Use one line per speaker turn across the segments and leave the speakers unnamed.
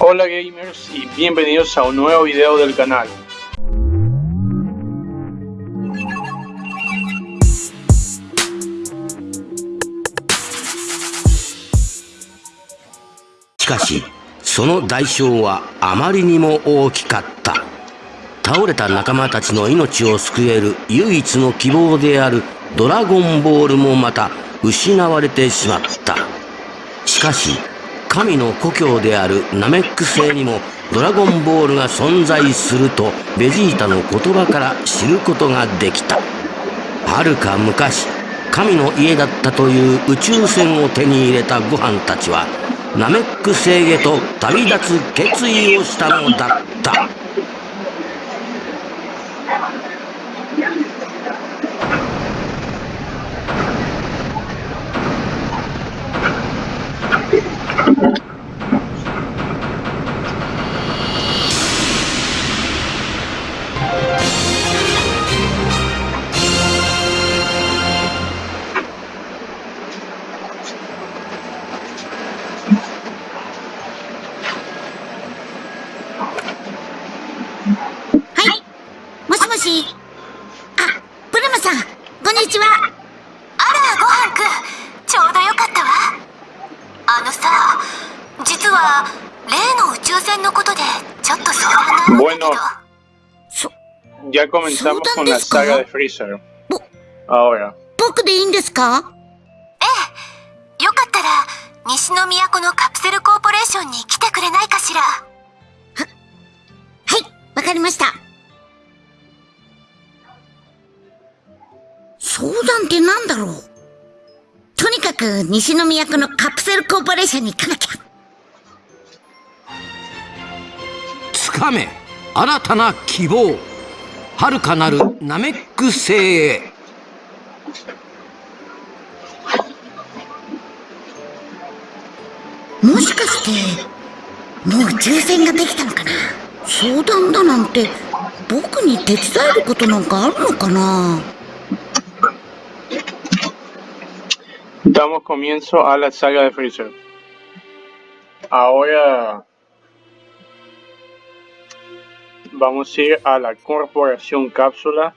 Hola gamers y bienvenidos a un nuevo video del canal.
しかしその代償はあまりにも大きかった倒れた仲間たちの命を救える唯一の希望であるドラゴンボールもまた失われてしまったしかし神の故郷であるナメック星にもドラゴンボールが存在するとベジータの言葉から知ることができた。はるか昔神の家だったという宇宙船を手に入れたご飯たちはナメック星へと旅立つ決意をしたのだった。
Ya comenzamos con la
¿Soltan
saga de
disco?
Freezer.
Bu-
Ahora,
僕でいいんですか？
ええ、よかったら、西の都のカプセルコーポレーションに来てくれないかしら？
はい、わかりました。相談ってなんだろう？とにかく西の都のカプセルコーポレーションに行かなきゃ。
つかめ新たな希望遥かなるナメック星へ。
もしかして、もう抽選ができたのかな？相談だなんて、僕に手伝えることなんかあるのかな
？Damos comienzo a la saga de Freezer. Ahora vamos a ir a la corporación cápsula.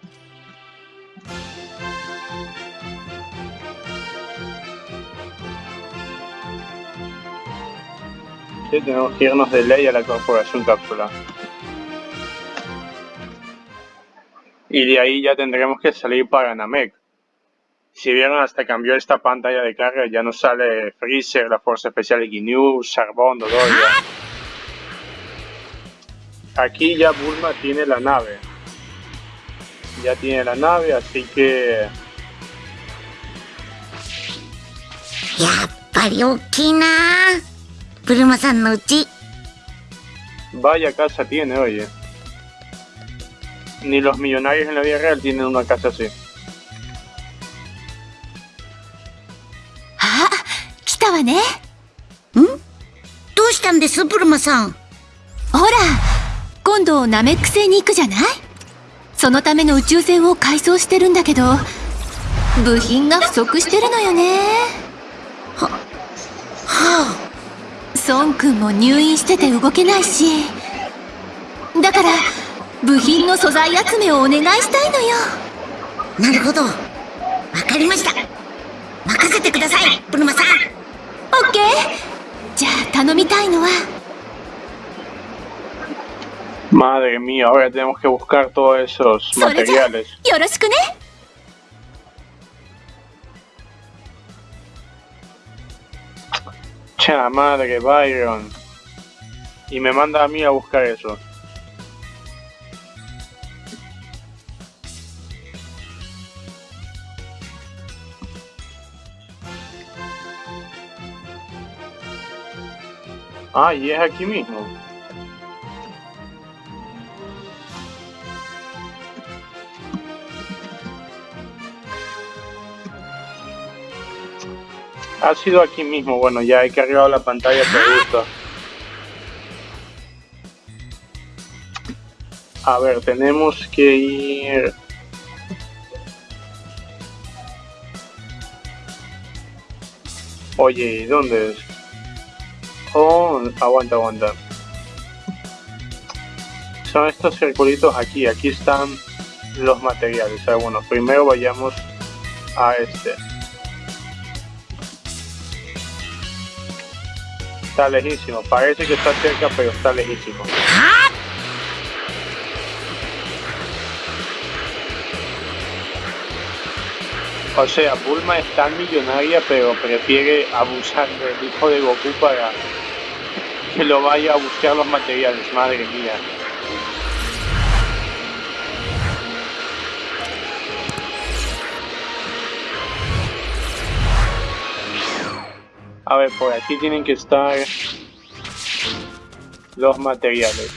Tenemos que irnos de ley a la corporación cápsula. Y de ahí ya tendremos que salir para Namek. Si vieron, hasta cambió esta pantalla de carga, ya no sale Freezer, la Fuerza Especial Ginyu, Charbon, Dodoria. Aquí ya Bulma tiene la nave. Ya tiene la nave, así que
やっぱり大きいなブルマさんのうち。
vaya casa tiene, oye. Ni los millonarios en la vida real tienen una casa así.
あ、来たわね。
どうした
今度ナメック星に行くじゃない？そのための宇宙船を改装してるんだけど、部品が不足してるのよね。
はあ、
孫くんも入院してて動けないし。だから、部品の素材集めをお願いしたいのよ。
なるほど。わかりました。任せてください、ブルマさん。
オッケーじゃあ頼みたいのは、
Madre mía, ahora tenemos que buscar todos esos materiales. Cha madre, Byron. Y me manda a mí a buscar eso. Ah, y es aquí mismo. Ha sido aquí mismo, bueno, ya he cargado la pantalla por gusto. A ver, tenemos que ir... Oye, ¿y dónde es? Oh, aguanta, aguanta. son estos circulitos aquí. Aquí están los materiales. O bueno, primero vayamos a este. Está lejísimo. Parece que está cerca, pero está lejísimo. O sea, Bulma es tan millonaria, pero prefiere abusar del hijo de Goku para que lo vaya a buscar los materiales. Madre mía. A ver, por aquí tienen que estar los materiales.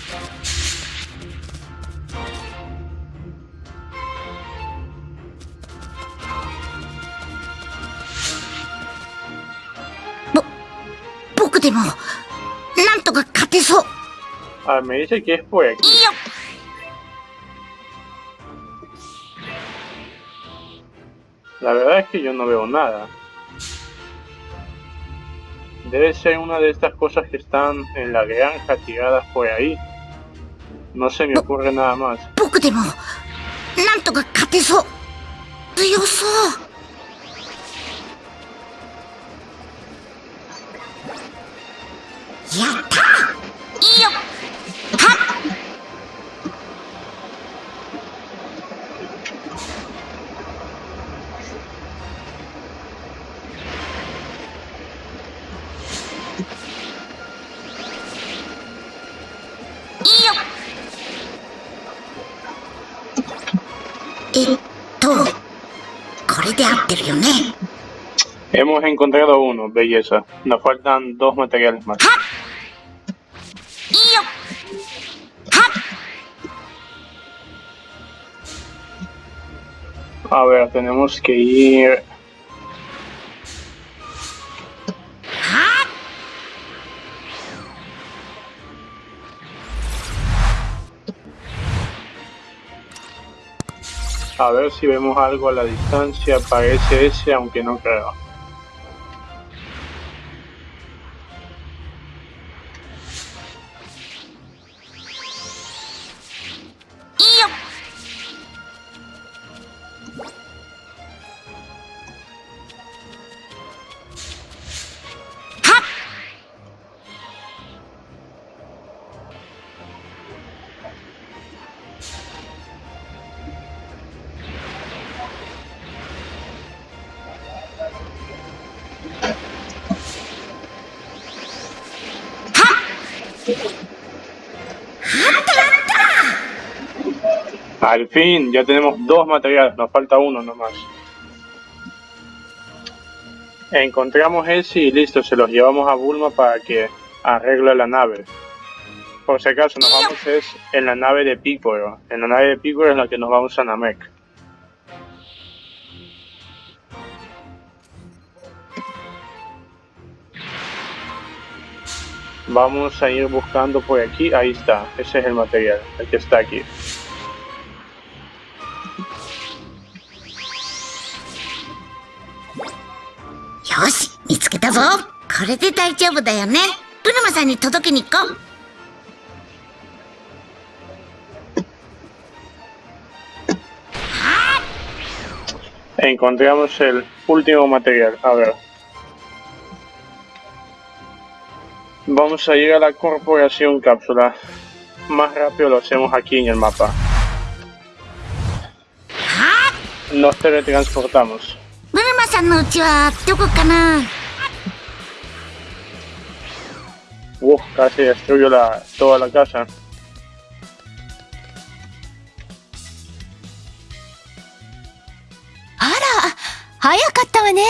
Ah, me dice que es por aquí. La verdad es que yo no veo nada. Debe ser una de estas cosas que están en la granja tiradas por ahí. No se me ocurre nada más. Hemos encontrado uno, belleza. Nos faltan dos materiales más. A ver, tenemos que ir... A ver si vemos algo a la distancia, parece ese, aunque no creo. Al fin, ya tenemos dos materiales, nos falta uno nomás. Encontramos ese y listo, se los llevamos a Bulma para que arregle la nave. Por si acaso, nos vamos es en la nave de Piccolo. En la nave de Piccolo es la que nos vamos a Namek. Vamos a ir buscando por aquí. Ahí está. Ese es el material. El que está aquí.
Yoshi, 見つけたぞこれで大丈夫だよねブルマさんに届けに行こう
Encontramos el último material. A ver. Vamos a ir a la corporación cápsula. Más rápido lo hacemos aquí en el mapa. Nos teletransportamos.
あら、早かったわね。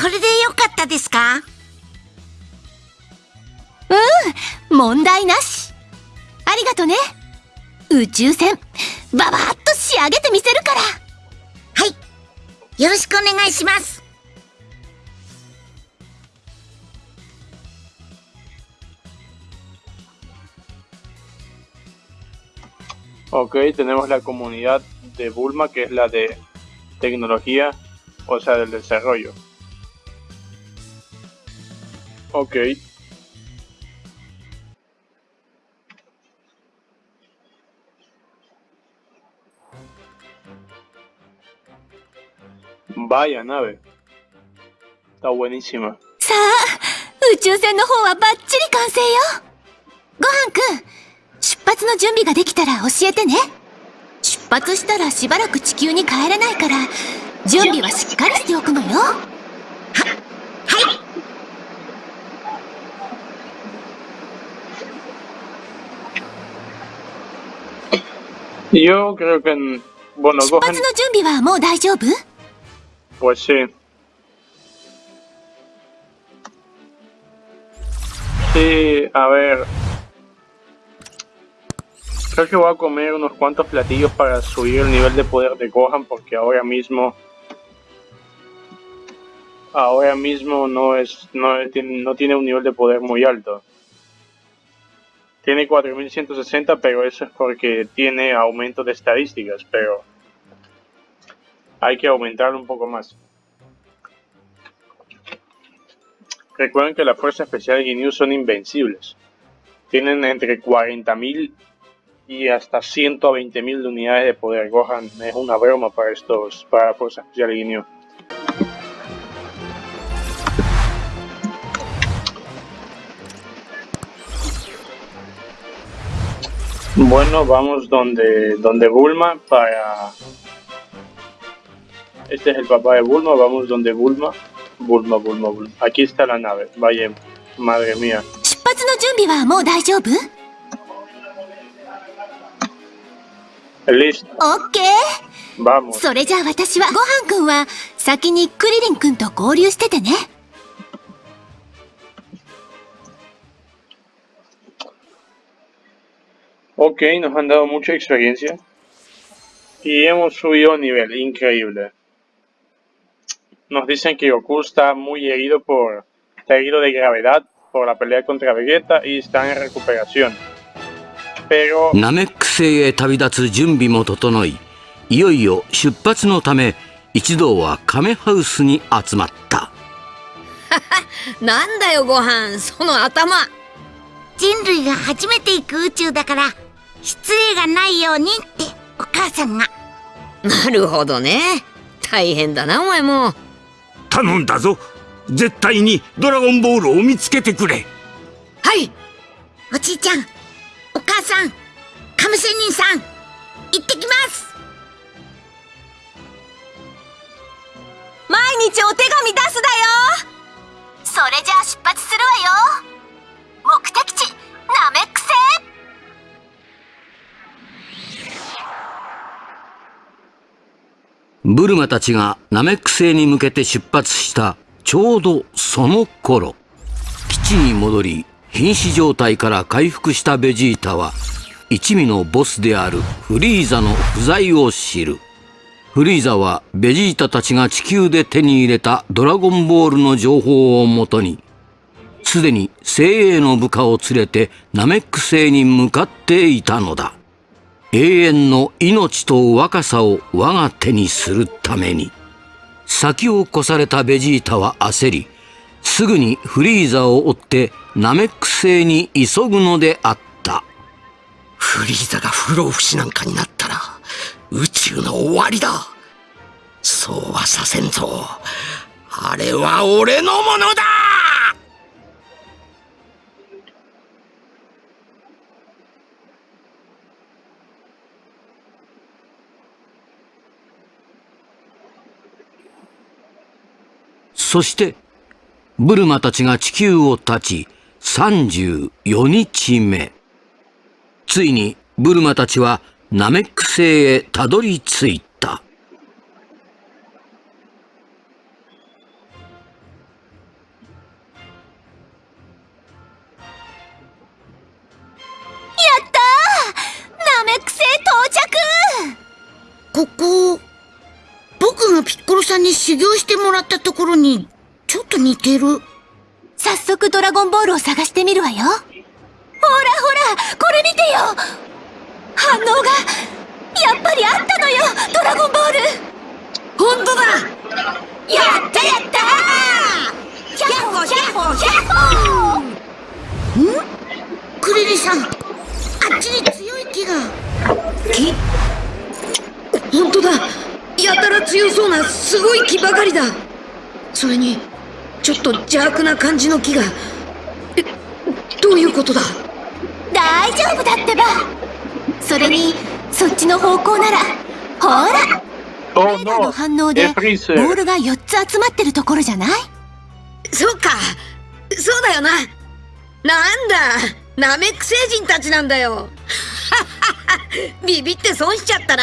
これでよかったですか
うん問題な？しありがとね宇宙船ババッと仕上げてみせるから
はいよろしくお願いします
Ok, tenemos la comunidad de Bulma, que es la de tecnología, o sea, del desarrollo. Ok. Vaya nave. Está buenísima.
さあ宇宙船の方はバッチリ完成よごはんくん出発の準備ができたら教えてね出発したらしばらく地球に帰れないから準備はしっかりしておくのよ
はい。
Yo creo que, en- bueno,
出発の準備はもう大丈夫？
Pues sí. Sí, a ver. Creo que voy a comer unos cuantos platillos para subir el nivel de poder de Gohan porque ahora mismo ahora mismo no es no, no tiene un nivel de poder muy alto. Tiene 4160, pero eso es porque tiene aumento de estadísticas, pero hay que aumentarlo un poco más. Recuerden que las fuerzas especiales Ginyu son invencibles. Tienen entre 40.000 y hasta 120.000 de unidades de poder. Gohan es una broma para estos, para la fuerza especial Ginyu. Bueno, vamos donde, donde Bulma para... Este es el papá de Bulma, vamos donde Bulma. Bulma, Bulma, Bulma. Aquí está la nave. Vaya, madre mía.
出発の準備はもう大丈夫
Listo,
オッケー
vamos.
それじゃあ私はごはんくんは先にクリリンくんと合流しててね
Ok, nos han dado mucha experiencia. Y hemos subido nivel, increíble. Nos dicen que Goku está muy herido por. está herido de gravedad por la pelea contra Vegeta y está en recuperación. Pero
ナメック星へ旅立つ準備も整いいよいよ出発のため一同はカメハウスに集まった
なんだよご飯その頭
人類が初めて行く宇宙だから、失礼がないようにって、お母さんが。
なるほどね大変だなお前も
頼んだぞ。絶対にドラゴンボールを見つけてくれ。
はい。
おじいちゃん、お母さん、カム仙人さん、行ってきます。
毎日お手紙出すだよ。それじゃあ出発するわよ。目的地
ブルマたちがナメック星に向けて出発したちょうどその頃。基地に戻り瀕死状態から回復したベジータは一味のボスであるフリーザの不在を知る。フリーザはベジータたちが地球で手に入れたドラゴンボールの情報をもとにすでに精鋭の部下を連れてナメック星に向かっていたのだ。永遠の命と若さを我が手にするために。先を越されたベジータは焦りすぐにフリーザを追ってナメック星に急ぐのであった。
フリーザが不老不死なんかになったら宇宙の終わりだ。そうはさせんぞ。あれは俺のものだ。
そしてブルマたちが地球を立ち34日目。ついにブルマたちはナメック星へたどり着いた。
ナメック星到着！
ここ、僕がピッコロさんに修行してもらったところに、ちょっと似てる。
早速ドラゴンボールを探してみるわよ。ほらほらこれ見てよ。反応がやっぱりあったのよドラゴンボール。
本当だ。
やったやった。ーヒャッホーヒャッホーヒャッホー
クリリさん、あっちに強い木が。
木本当だやたら強そうなすごい木ばかりだ。それにちょっと邪悪な感じの木が。えどういうことだ？
大丈夫だってば。それにそっちの方向ならほら。
Oh
レーダーの反応でボ.ールが4つ集まってるところじゃない？
そうか。そうだよな。なんだ。ナメック星人たちなんだよ。ビビって損しちゃったな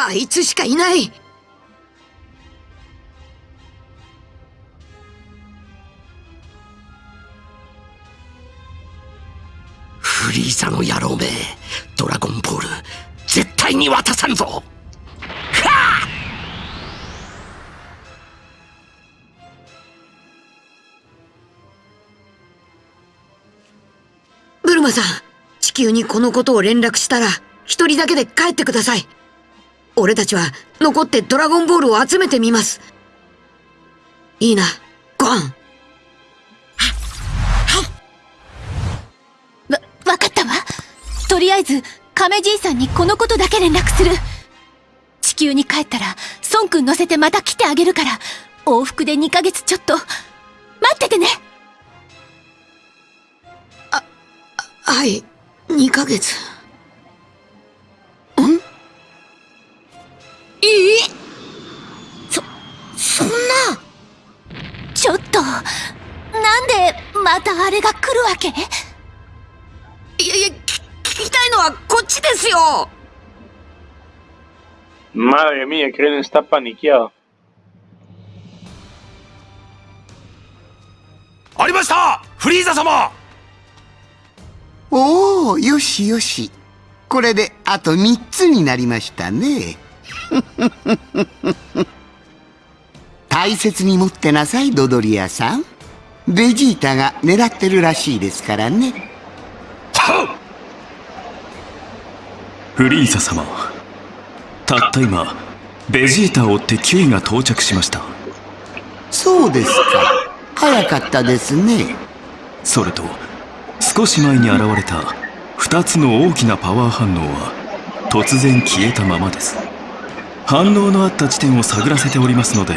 あいつしかいない。
フリーザの野郎めドラゴンボール絶対に渡さんぞ。
ブルマさん地球にこのことを連絡したら一人だけで帰ってください。俺たちは残ってドラゴンボールを集めてみます。いいな。ご飯。
わわかったわ。とりあえず亀じいさんにこのことだけ連絡する。地球に帰ったら孫くん乗せてまた来てあげるから。往復で2ヶ月ちょっと。待っててね。
はい。2ヶ月いい
そんな。
ちょっとなんでまたあれが来るわけ？
いやいやき聞きたいのはこっちですよ。
Madre mía, Krillin está paniqueado.
ありました！フリーザ様！
おおよしよし。これであと3つになりましたね 大切に持ってなさいドドリアさん。ベジータが狙ってるらしいですからね。
フリーザ様たった今ベジータを追ってキュイが到着しました。
そうですか。早かったですね。
それと少し前に現れた2つの大きなパワー反応は突然消えたままです反応のあった地点を探らせておりますので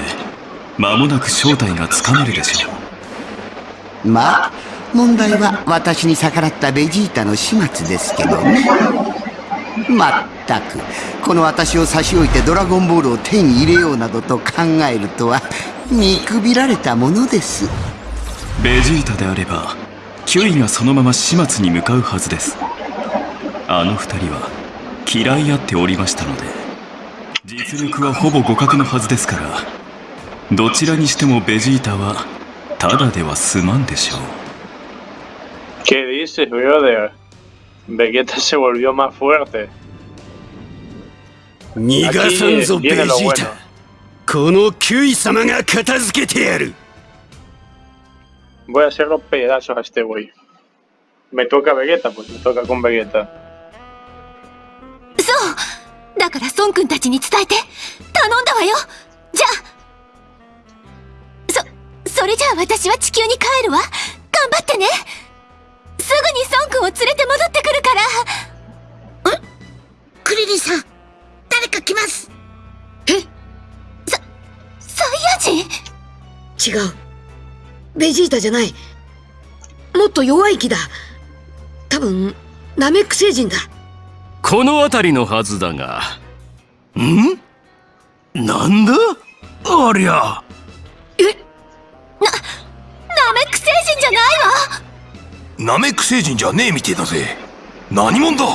間もなく正体がつかめるでしょう。
まあ問題は私に逆らったベジータの始末ですけどね。まったくこの私を差し置いてドラゴンボールを手に入れようなどと考えるとは見くびられたものです。
ベジータであればキュイがそのまま始末に向かうはずです。あの二人は嫌い合っておりましたので実力はほぼ互角のはずですからどちらにしてもベジータはただでは済まんでしょう
¿Qué dices, brother? Vegeta se volvió más fuerte.
逃がさんぞベジー.タこのキュイ様が片付けてやる
Voy a hacer los pedazos a este güey. Me toca Vegeta, pues me toca con Vegeta.
そうだから孫くんたちに伝えて頼んだわよ。じゃあそそれじゃあ私は地球に帰るわ。頑張ってね。すぐに孫くんを連れて戻ってくるから。
クリリンさん誰か来ます。
サイヤ人？
違う。ベジータじゃない。もっと弱い木だ。多分ナメック星人だ
この辺りのはずだが。
ん？なんだ？ありゃ。
え？
ナメック星人じゃないわ。
ナメック星人じゃねえみてえだぜ。何者だ？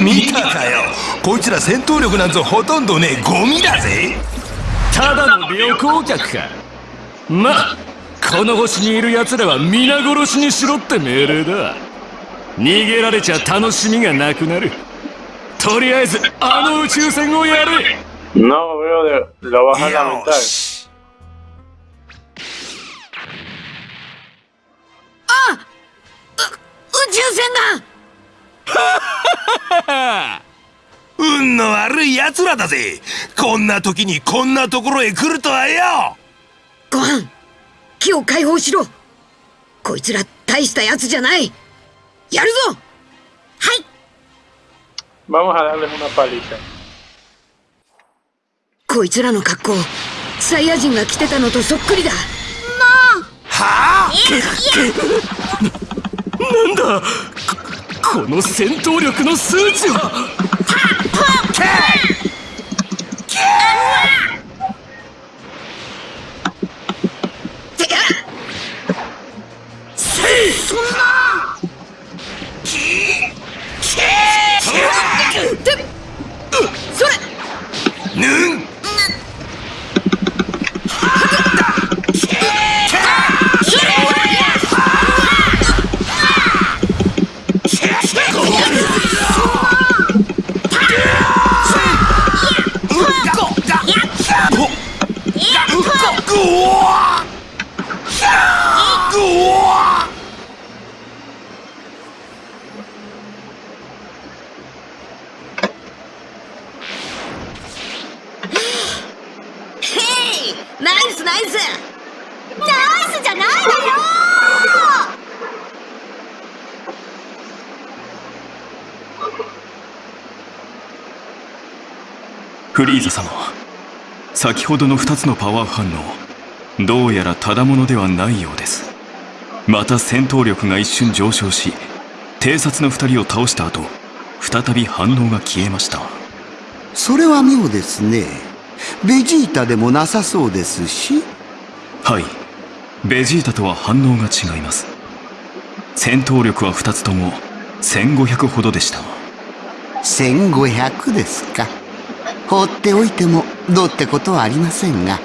見たかよ。こいつら戦闘力なんぞほとんどねえゴミだぜ。
ただの旅行客か。まこの星にいる奴らは皆殺しにしろって命令だ。逃げられちゃ楽しみがなくなる。とりあえずあの宇宙船をやれ。
No veo de, lo vas a lamentar.
宇宙船だ。
運の悪い奴らだぜ。こんな時にこんなところへ来るとはよ。
ご飯木を解放しろ。こいつら大したやつじゃない。やるぞ。
Vamos a darles una paliza.
こいつらの格好サイヤ人が着てたのとそっくりだ。
はあ？
なんだ？ここの戦闘力の数値は？
フリーザ様。先ほどの2つのパワー反応どうやらただものではないようです。また戦闘力が一瞬上昇し偵察の2人を倒した後再び反応が消えました。
それは妙ですね。ベジータでもなさそうですし。
はい。ベジータとは反応が違います。戦闘力は2つとも1500ほどでした。
1500ですか放っておいてもどうってことはありませんが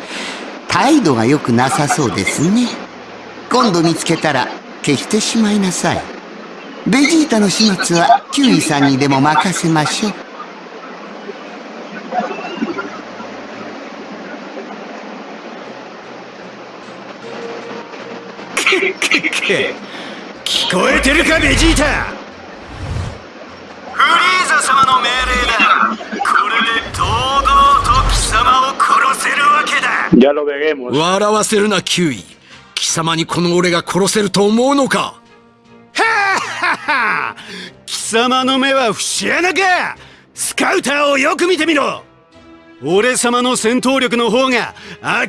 態度が良くなさそうですね。今度見つけたら消してしまいなさい。ベジータの始末はキュウイさんにでも任せましょう。
聞こえてるかベジータ。
フリーザ様の命令だ堂々と貴様を殺せるわけだ.笑わせるなキュウイ。貴様にこの俺が殺せると思うのか?
貴様の目は節穴か。スカウターをよく見てみろ。俺様の戦闘力の方が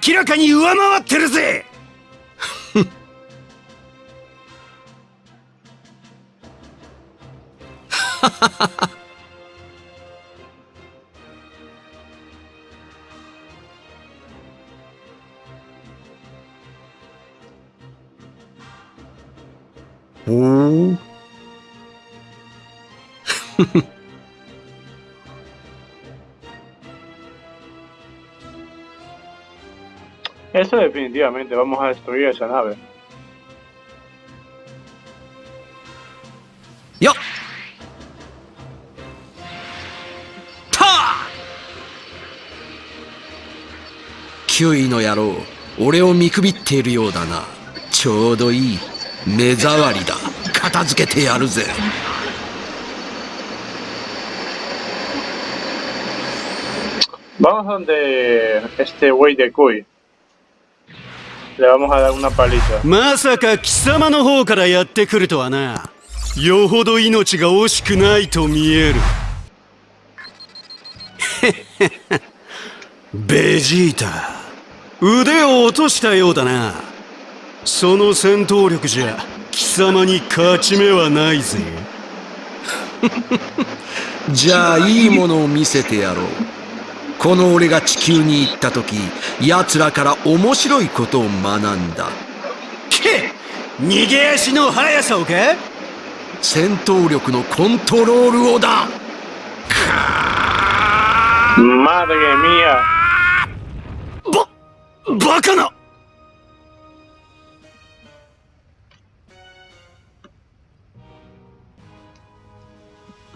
明らかに上回ってるぜ。
お お
Eso definitivamente, vamos a destruir esa nave.
よったあキュウイの野郎俺を見くびっているようだなちょうどいい目障りだ。片付けてやるぜ。
Vamos donde este güey de. Le vamos a dar una paliza.
まさか貴様の方からやってくるとはな。よほど命が惜しくないと見える。ベジータ腕を落としたようだなその戦闘力じゃ貴様に勝ち目はないぜ。
じゃあいいものを見せてやろう。この俺が地球に行った時奴らから面白いことを学んだ。
け逃げ足の速さをか
戦闘力のコントロールをだ。
Madre mía.
バカ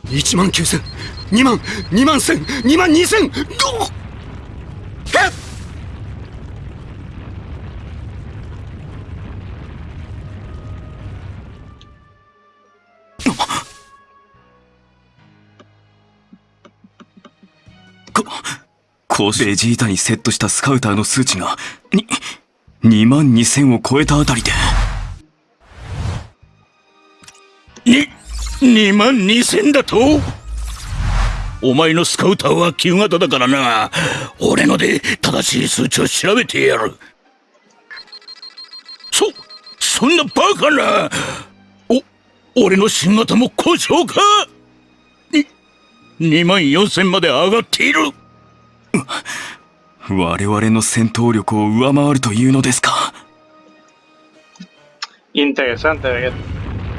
1万9000 2万2万1000 2万2000どっ
こうベジータにセットしたスカウターの数値が、に、2万2000を超えたあたりで。
に、2万2000だと？お前のスカウターは旧型だからな。俺ので正しい数値を調べてやる。そ、そんなバカな。お、俺の新型も故障か？に、2万4000まで上がっている。
我々の戦闘力を上回るというのですか
？Interesante,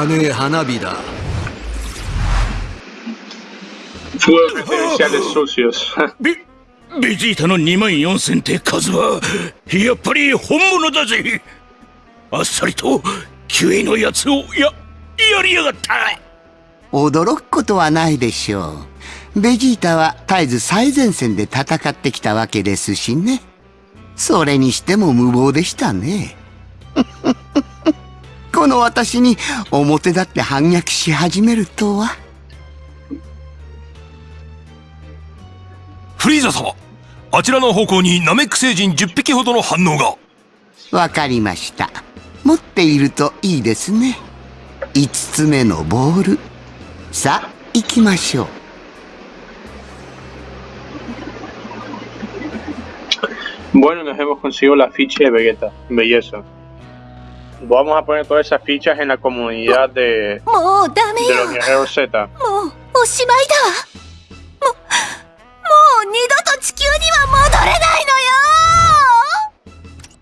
汚ねえ花火だ
sucios.
ベ、ベジータの2万4000って数は、やっぱり本物だぜあっさりと、キュイのやつを、や、やりやがった
驚くことはないでしょう。ベジータは絶えず最前線で戦ってきたわけですしね。それにしても無謀でしたね。この私に表立って反逆し始めるとは。
フリーザ様あちらの方向にナメック星人10匹ほどの反応が
わかりました。持っているといいですね。5つ目のボール。さあ、行きましょう。
Bueno, nos hemos conseguido la ficha de Vegeta. Belleza. Vamos a poner todas esas fichas en la comunidad de,
もうダメ
de
よ
los guerreros Z.
もうおしまいだわももう二度と地球には戻れないの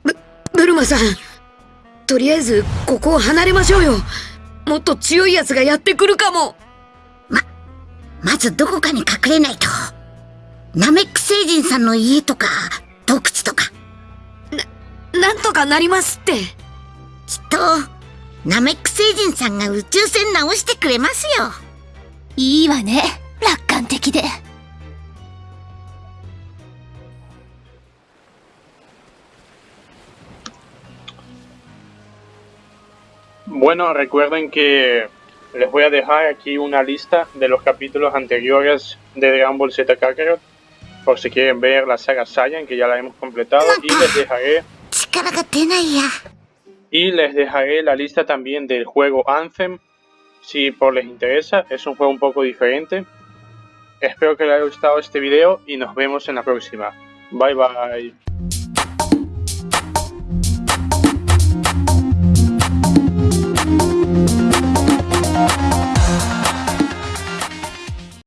よ
ブルマさんとりあえずここを離れましょうよもっと強いやつがやってくるかも
まずどこかに隠れないと。ナメック星人さんの家とか、洞窟とか。
なんとかなりますって
と、ナメック星人さんが宇宙船直してくれますよ。
いいわね楽観的で
Bueno, recuerden que les voy a dejar aquí una lista de los capítulos anteriores de Dragon Ball Z Kakarot. Por si quieren ver la saga Saiyan, que ya la hemos completado. Y les dejaré
力が出ないや。
y les dejaré la lista también del juego Anthem, si por les interesa, es un juego un poco diferente. Espero que les haya gustado este video y nos vemos en la próxima. Bye bye.